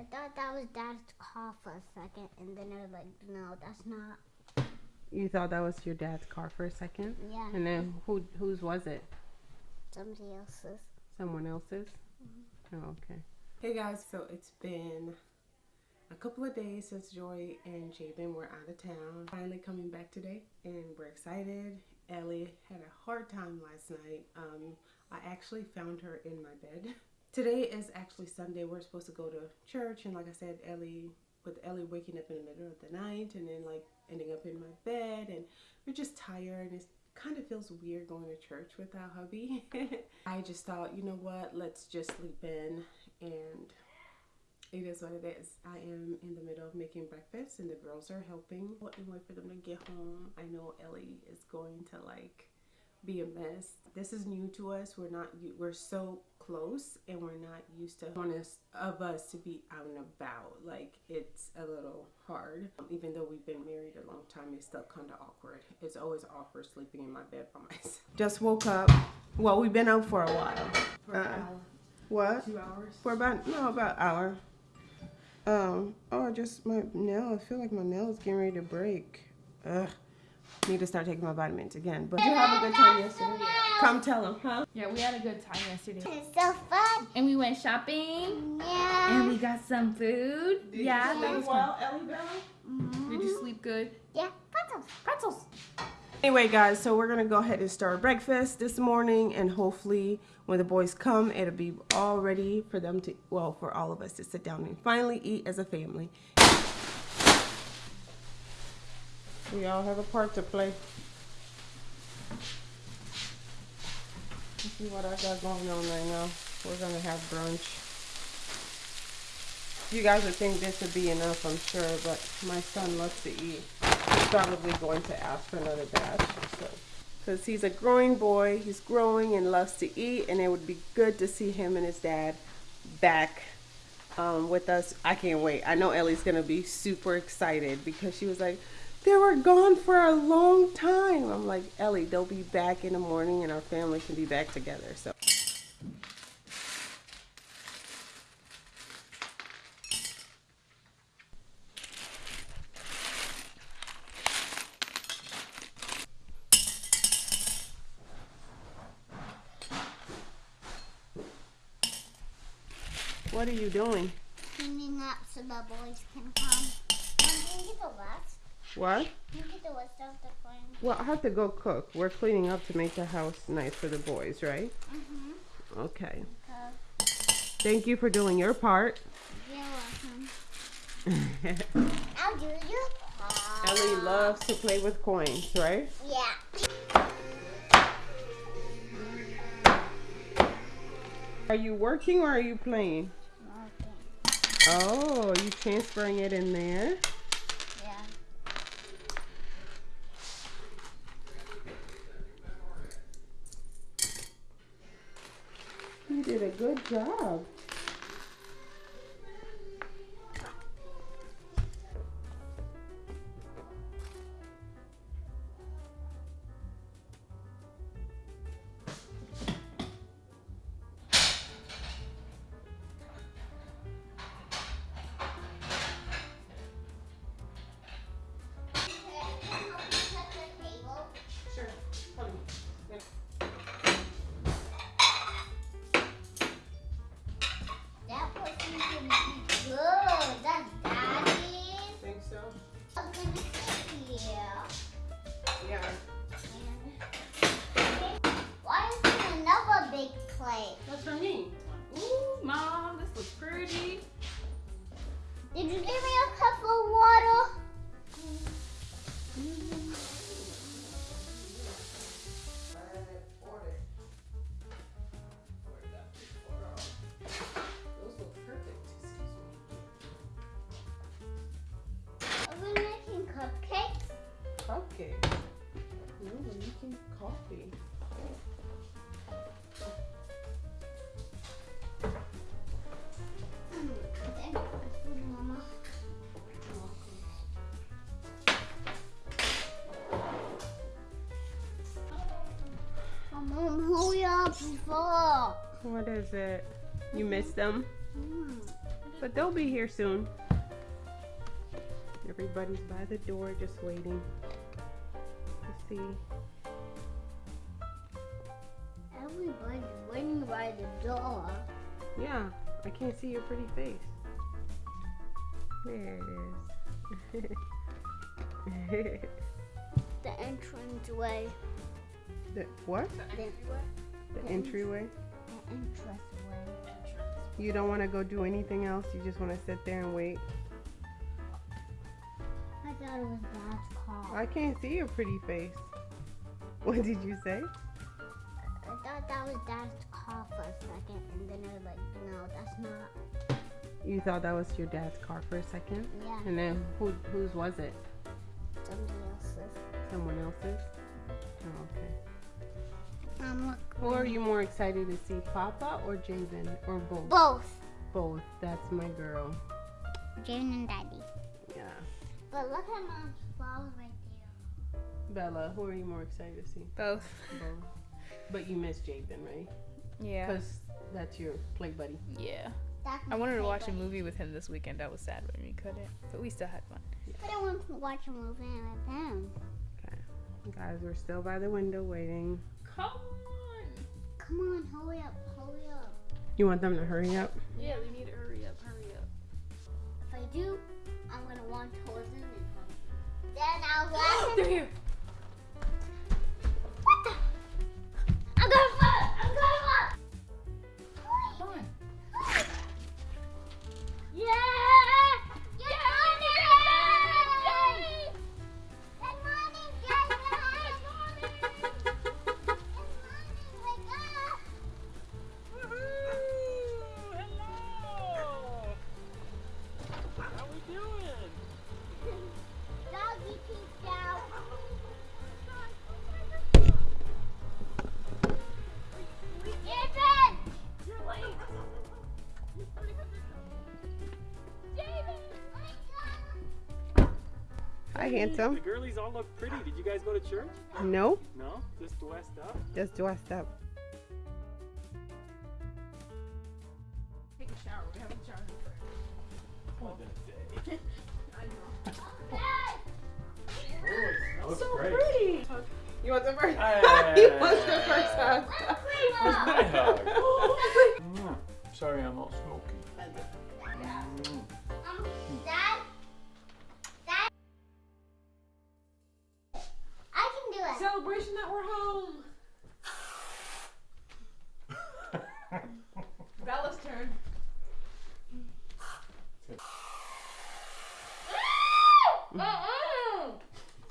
I thought that was Dad's car for a second, and then I was like, no, that's not. You thought that was your dad's car for a second? Yeah, And then who whose was it? somebody else's. Someone else's? Oh, okay. Hey guys, so it's been a couple of days since Joy and Javen were out of town. Finally coming back today, and we're excited. Ellie had a hard time last night. Um, I actually found her in my bed. Today is actually Sunday. We're supposed to go to church, and like I said, Ellie, with Ellie waking up in the middle of the night, and then like ending up in my bed, and we're just tired. And it kind of feels weird going to church without hubby. I just thought, you know what? Let's just sleep in and it is what it is. I am in the middle of making breakfast and the girls are helping. And wait for them to get home. I know Ellie is going to like be a mess. This is new to us. We're not we're so close and we're not used to one of us to be out and about. Like it's a little hard. Even though we've been married a long time, it's still kind of awkward. It's always awkward sleeping in my bed by myself. Just woke up. Well, we've been out for a while. For an Uh, hour. What? Two hours. For about no about hour. Um. Oh, just my nail. I feel like my nail is getting ready to break. Ugh. Need to start taking my vitamins again. But did you have a good time yesterday? Come tell them, huh? Yeah, we had a good time yesterday. It's so fun. And we went shopping. Yeah. And we got some food. yeah, that was fun. Ellie Bell? Mhm. Did you sleep good? Yeah, pretzels. Pretzels. Anyway, guys, so we're gonna go ahead and start breakfast this morning, and hopefully, when the boys come, it'll be all ready for them to, well, for all of us to sit down and finally eat as a family. We all have a part to play. Let's see what I got going on right now. We're gonna have brunch. You guys would think this would be enough, I'm sure, but my son loves to eat. He's probably going to ask for another batch. So, because he's a growing boy, he's growing and loves to eat, and it would be good to see him and his dad back um, with us. I can't wait. I know Ellie's gonna be super excited because she was like, "They were gone for a long time." I'm like, Ellie, they'll be back in the morning, and our family can be back together. So. What are you doing? Cleaning up so the boys can come. Can you get the rest? What? You get the rest of the clean? Well, I have to go cook. We're cleaning up to make the house nice for the boys, right? Mm-hmm. Okay. Thank you for doing your part. You're welcome. I'll do your part. Ellie loves to play with coins, right? Yeah. Are you working or are you playing? Okay. Oh, you transferring it in there? Yeah. You did good job. Plate? What's for me? Ooh, mom, this looks pretty. Did you give me a cup of water? Those look perfect. Excuse me. Are making cupcakes? Cupcake. No, we're making coffee. What is it? You missed them? Mm. But they'll be here soon. Everybody's by the door just waiting to see. Everybody's waiting by the door. Yeah, I can't see your pretty face. There it is. The entrance way. the, what? The, The entryway? The entrance way. You don't want to go do anything else? You just want to sit there and wait? I thought it was Dad's car. I can't see your pretty face. What did you say? I thought that was Dad's car for a second, and then I was like, no, that's not. You thought that was your dad's car for a second? Yeah, And then who, whose was it? somebody else's. Someone else's? Oh, okay. Um, look. Who are you more excited to see, Papa or Javen? Or both? Both. Both. That's my girl. Jane and Daddy. Yeah. But look at Mom's flowers right there. Bella, who are you more excited to see? Both. Both. But you miss Javen, right? Yeah. Because that's your play buddy. Yeah. That's I wanted to watch a movie with him this weekend. That was sad when we couldn't, but we still had fun. But I want to watch a movie with him. Okay. Guys, we're still by the window waiting. Come on. Come on, hurry up, hurry up. You want them to hurry up? Yeah, we need to hurry up. Hurry up. If I do, I'm gonna want towards him and come. Then I'll laugh. They're here. Handsome. The girlies all look pretty. Did you guys go to church? No, No? Just west up? just dressed up. Take a shower. We haven't showered that day. Dad! Oh, it smells great. You want the first? Hey. he wants the first hug. Where's my hug? Mm, Sorry, I'm all smoky. Mm.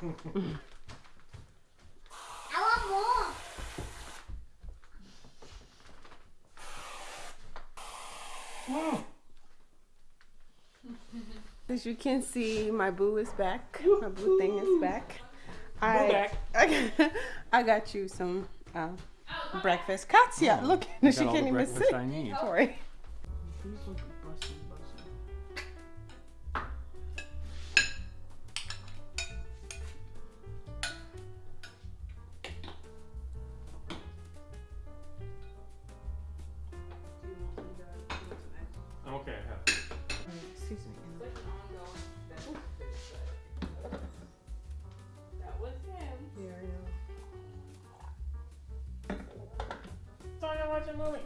I want more. As you can see, my boo is back. My boo thing is back. I, back. I, got, you some uh, breakfast. Katya, look, she can't even sit. I need. Sorry. a movie.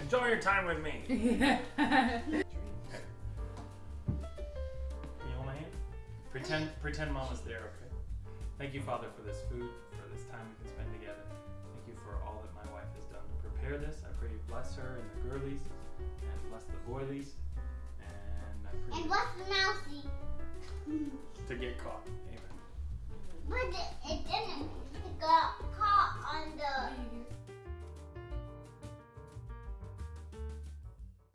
Enjoy your time with me. Can you hold my hand? Pretend, pretend mom there, okay? Thank you, Father, for this food, for this time we can spend together. Thank you for all that my wife has done to prepare this. I pray you bless her and the girlies, and bless the boilies, and I pray. And bless the mousey. to get caught. Amen. But it, it didn't. It got caught on the.